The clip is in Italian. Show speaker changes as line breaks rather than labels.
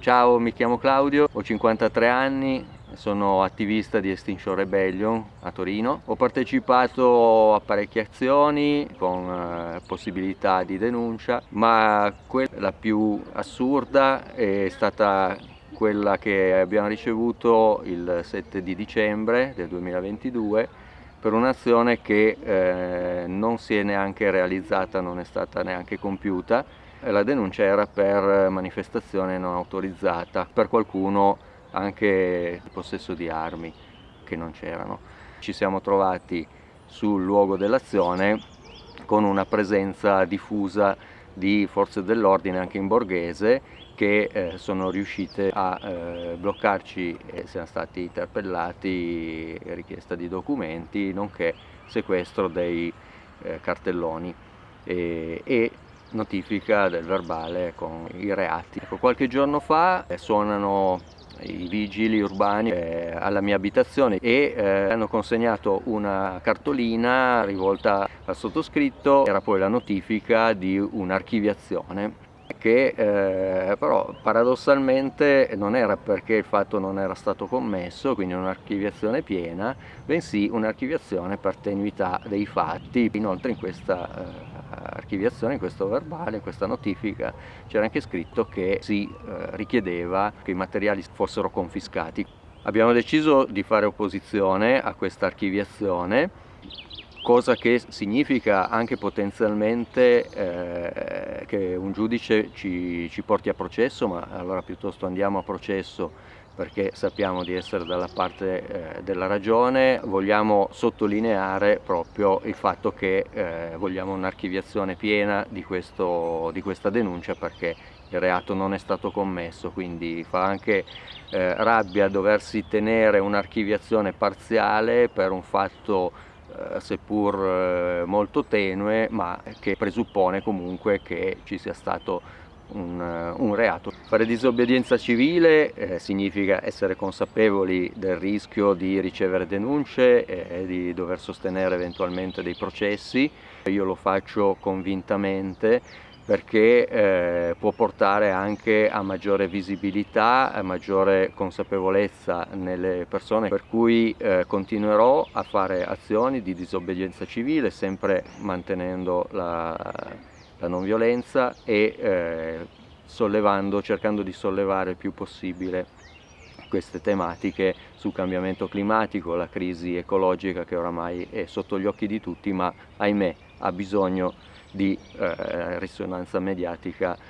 Ciao, mi chiamo Claudio, ho 53 anni, sono attivista di Extinction Rebellion a Torino. Ho partecipato a parecchie azioni con eh, possibilità di denuncia, ma quella più assurda è stata quella che abbiamo ricevuto il 7 di dicembre del 2022 per un'azione che eh, non si è neanche realizzata, non è stata neanche compiuta. La denuncia era per manifestazione non autorizzata, per qualcuno anche il possesso di armi che non c'erano. Ci siamo trovati sul luogo dell'azione con una presenza diffusa di forze dell'ordine anche in borghese che eh, sono riuscite a eh, bloccarci e siamo stati interpellati, richiesta di documenti, nonché sequestro dei eh, cartelloni e, e, notifica del verbale con i reati. Ecco, qualche giorno fa eh, suonano i vigili urbani eh, alla mia abitazione e eh, hanno consegnato una cartolina rivolta al sottoscritto, era poi la notifica di un'archiviazione che eh, però paradossalmente non era perché il fatto non era stato commesso, quindi un'archiviazione piena, bensì un'archiviazione per tenuità dei fatti. Inoltre in questa eh, archiviazione, in questo verbale, in questa notifica c'era anche scritto che si eh, richiedeva che i materiali fossero confiscati. Abbiamo deciso di fare opposizione a questa archiviazione cosa che significa anche potenzialmente eh, che un giudice ci, ci, porti a processo, ma allora piuttosto andiamo a processo perché sappiamo di essere dalla parte eh, della ragione, vogliamo sottolineare proprio il fatto che eh, vogliamo un'archiviazione piena di, questo, di questa denuncia perché il reato non è stato commesso, quindi fa anche eh, rabbia doversi tenere un'archiviazione parziale per un fatto seppur eh, molto tenue ma che presuppone comunque che ci sia stato un, eh, un reato. Fare disobbedienza civile eh, significa essere consapevoli del rischio di ricevere denunce e di dover sostenere eventualmente dei processi. Io lo faccio convintamente perché eh, può portare anche a maggiore visibilità, a maggiore consapevolezza nelle persone, per cui eh, continuerò a fare azioni di disobbedienza civile, sempre mantenendo la, la non violenza e eh, sollevando, cercando di sollevare il più possibile queste tematiche sul cambiamento climatico, la crisi ecologica che oramai è sotto gli occhi di tutti ma ahimè ha bisogno di eh, risonanza mediatica